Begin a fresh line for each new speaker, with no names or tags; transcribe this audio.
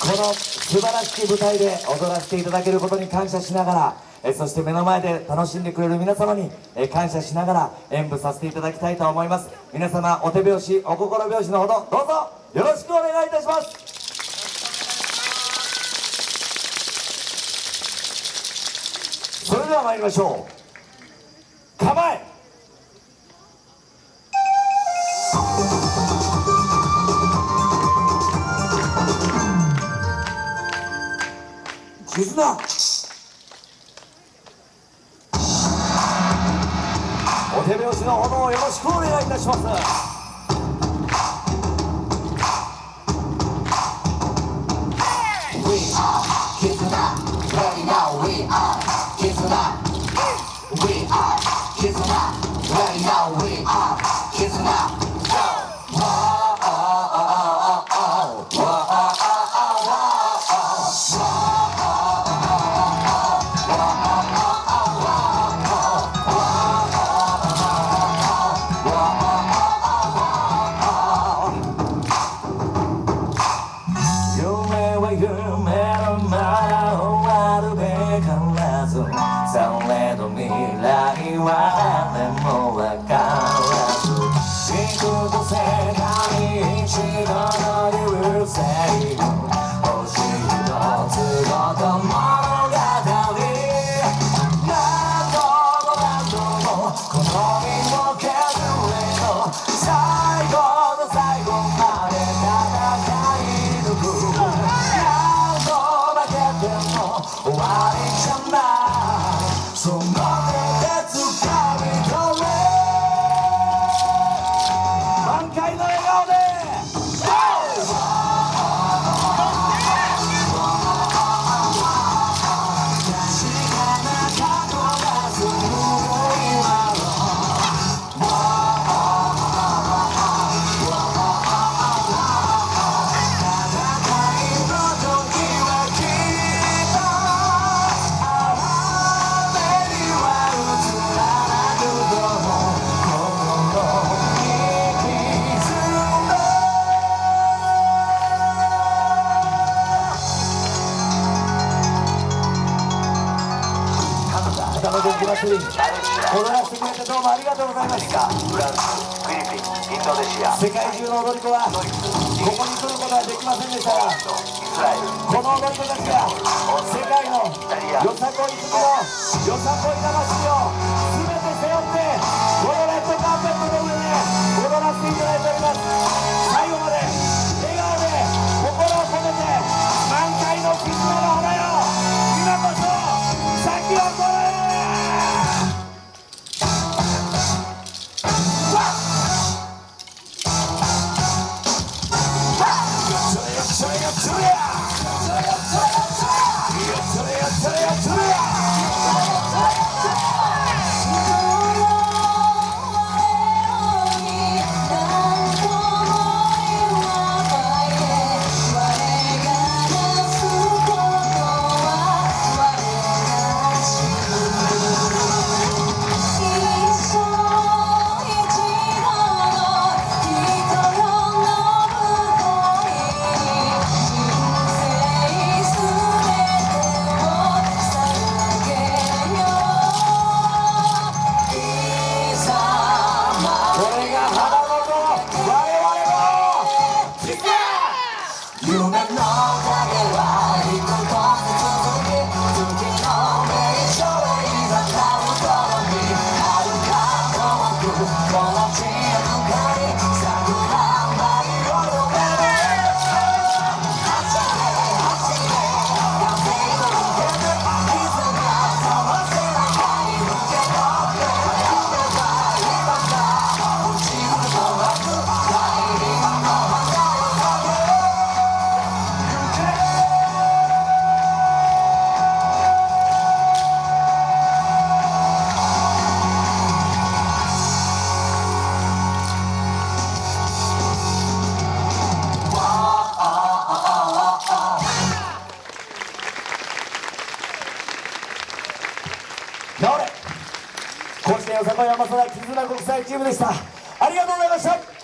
この素晴らしき舞台で踊らせていただけることに感謝しながらえそして目の前で楽しんでくれる皆様にえ感謝しながら演舞させていただきたいと思います。皆様お手拍子お心拍子のほどどうぞよろしくお願いいたします。それでは参りましょう。構え。絆お手拍子のほどをよろしくお願いいたしますは夢のまま終わるべからず」「されど未来は誰もわからず」「幾度世界一度の流」「星赤の元気祭り踊らせてくれてどうもありがとうございました。
フランス、フィリピン、インドネシア、
世界中の踊り子はここに来ることはできませんでしたがこの踊り子たちが世界のよさこい好きのよさこい魂をよさこい山空絆国際チームでした。ありがとうございました。